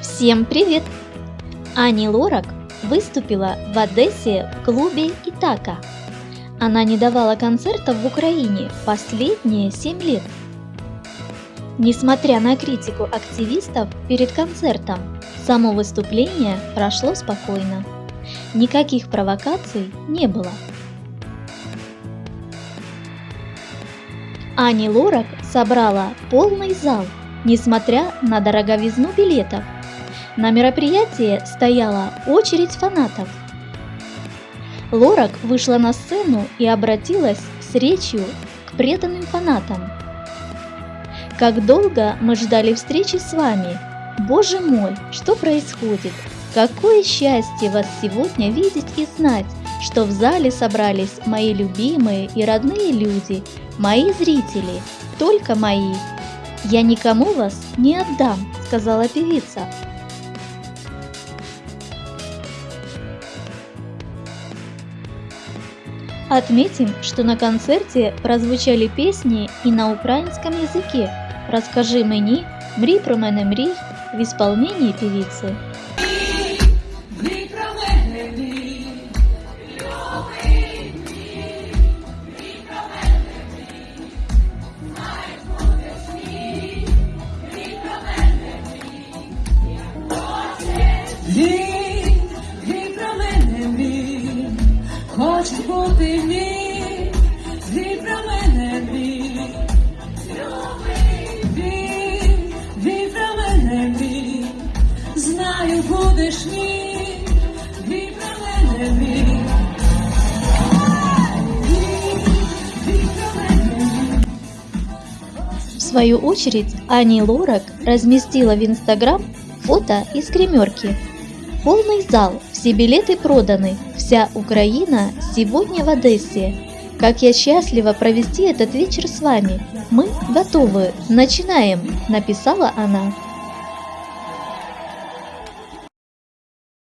Всем привет! Ани Лорак выступила в Одессе в клубе Итака. Она не давала концертов в Украине последние 7 лет. Несмотря на критику активистов перед концертом, само выступление прошло спокойно. Никаких провокаций не было. Ани Лорак собрала полный зал, несмотря на дороговизну билетов. На мероприятии стояла очередь фанатов. Лорак вышла на сцену и обратилась с речью к преданным фанатам. Как долго мы ждали встречи с вами. Боже мой, что происходит? Какое счастье вас сегодня видеть и знать, что в зале собрались мои любимые и родные люди, мои зрители, только мои. Я никому вас не отдам, сказала певица. Отметим, что на концерте прозвучали песни и на украинском языке «Расскажи мені», «Мрій про мене мрій» в исполнении певицы. Він, хоче бути мій, він про мене мрій. Він, він про мене мрій, знаю, будеш мій, він про мене мрій. Він, він про мене мрій. В свою очередь Ани Лорак разместила в Инстаграм фото из гримерки. Полный зал, все билеты проданы, вся Украина сегодня в Одессе. Как я счастлива провести этот вечер с вами. Мы готовы, начинаем, написала она.